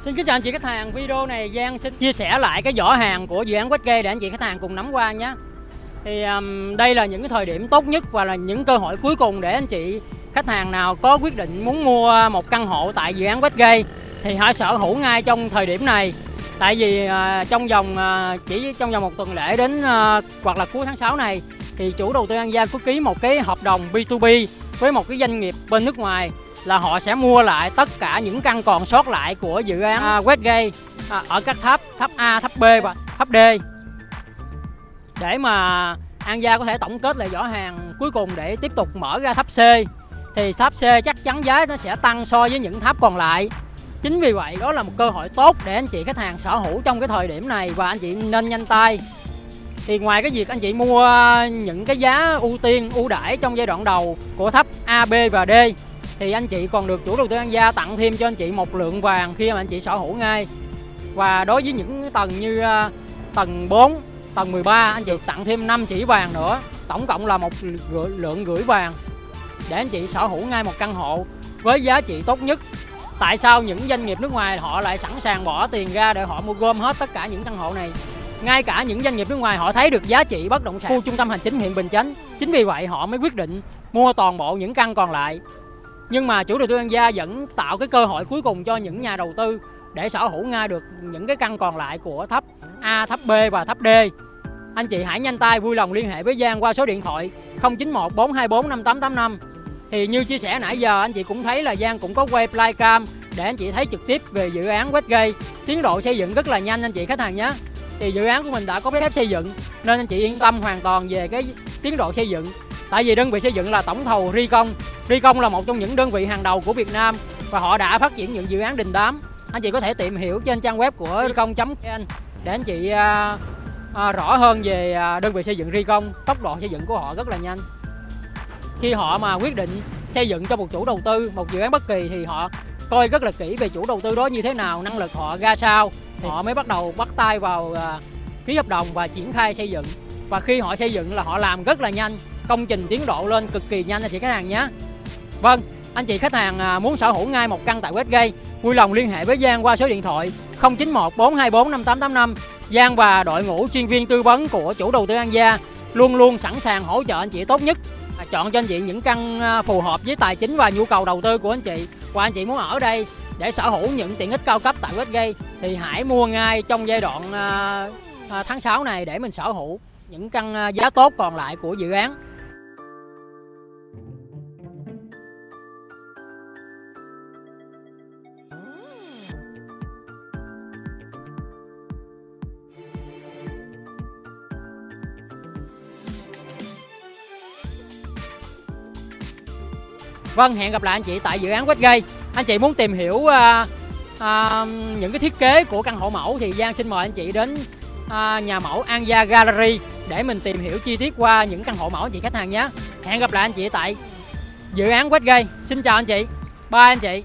Xin kính chào anh chị khách hàng, video này Giang xin chia sẻ lại cái vỏ hàng của dự án Westgate để anh chị khách hàng cùng nắm qua nhé. Thì um, đây là những cái thời điểm tốt nhất và là những cơ hội cuối cùng để anh chị khách hàng nào có quyết định muốn mua một căn hộ tại dự án Westgate thì hãy sở hữu ngay trong thời điểm này. Tại vì uh, trong vòng uh, chỉ trong vòng một tuần lễ đến uh, hoặc là cuối tháng 6 này thì chủ đầu tư An Giang có ký một cái hợp đồng B2B với một cái doanh nghiệp bên nước ngoài là họ sẽ mua lại tất cả những căn còn sót lại của dự án à, Westgate à, ở các tháp tháp A, tháp B và tháp D. Để mà An Gia có thể tổng kết lại giỏ hàng cuối cùng để tiếp tục mở ra tháp C thì tháp C chắc chắn giá nó sẽ tăng so với những tháp còn lại. Chính vì vậy đó là một cơ hội tốt để anh chị khách hàng sở hữu trong cái thời điểm này và anh chị nên nhanh tay. Thì ngoài cái việc anh chị mua những cái giá ưu tiên ưu đãi trong giai đoạn đầu của tháp A, B và D thì anh chị còn được chủ đầu tư An Gia tặng thêm cho anh chị một lượng vàng khi mà anh chị sở hữu ngay. Và đối với những tầng như uh, tầng 4 tầng 13 anh chị tặng thêm 5 chỉ vàng nữa. Tổng cộng là một lượng gửi vàng để anh chị sở hữu ngay một căn hộ với giá trị tốt nhất. Tại sao những doanh nghiệp nước ngoài họ lại sẵn sàng bỏ tiền ra để họ mua gom hết tất cả những căn hộ này? Ngay cả những doanh nghiệp nước ngoài họ thấy được giá trị bất động sản. Khu trung tâm hành chính huyện Bình Chánh. Chính vì vậy họ mới quyết định mua toàn bộ những căn còn lại nhưng mà chủ đầu tư An Gia vẫn tạo cái cơ hội cuối cùng cho những nhà đầu tư để sở hữu ngay được những cái căn còn lại của thấp A, thấp B và thấp D. Anh chị hãy nhanh tay vui lòng liên hệ với Giang qua số điện thoại 091 424 5885. Thì như chia sẻ nãy giờ anh chị cũng thấy là Giang cũng có quay flycam để anh chị thấy trực tiếp về dự án Westgate. Tiến độ xây dựng rất là nhanh anh chị khách hàng nhé. Thì dự án của mình đã có phép xây dựng nên anh chị yên tâm hoàn toàn về cái tiến độ xây dựng. Tại vì đơn vị xây dựng là tổng thầu Ricon Ricon là một trong những đơn vị hàng đầu của Việt Nam và họ đã phát triển những dự án đình đám. Anh chị có thể tìm hiểu trên trang web của ricon.vn để anh chị à, à, rõ hơn về à, đơn vị xây dựng Ricon. Tốc độ xây dựng của họ rất là nhanh. Khi họ mà quyết định xây dựng cho một chủ đầu tư một dự án bất kỳ thì họ coi rất là kỹ về chủ đầu tư đó như thế nào, năng lực họ ra sao thì họ mới bắt đầu bắt tay vào à, ký hợp đồng và triển khai xây dựng. Và khi họ xây dựng là họ làm rất là nhanh, công trình tiến độ lên cực kỳ nhanh anh chị khách hàng nhé. Vâng, anh chị khách hàng à, muốn sở hữu ngay một căn tại Westgate, vui lòng liên hệ với Giang qua số điện thoại 091 424 5885. Giang và đội ngũ chuyên viên tư vấn của chủ đầu tư An Gia luôn luôn sẵn sàng hỗ trợ anh chị tốt nhất. À, chọn cho anh chị những căn à, phù hợp với tài chính và nhu cầu đầu tư của anh chị. Và anh chị muốn ở đây để sở hữu những tiện ích cao cấp tại Westgate thì hãy mua ngay trong giai đoạn tháng 6 này để mình sở hữu những căn giá tốt còn lại của dự án. Vâng, hẹn gặp lại anh chị tại dự án Westgate. Anh chị muốn tìm hiểu uh, uh, những cái thiết kế của căn hộ mẫu thì Giang xin mời anh chị đến uh, nhà mẫu An Gia Gallery để mình tìm hiểu chi tiết qua những căn hộ mẫu anh chị khách hàng nhé. Hẹn gặp lại anh chị tại dự án Westgate. Xin chào anh chị. Bye anh chị.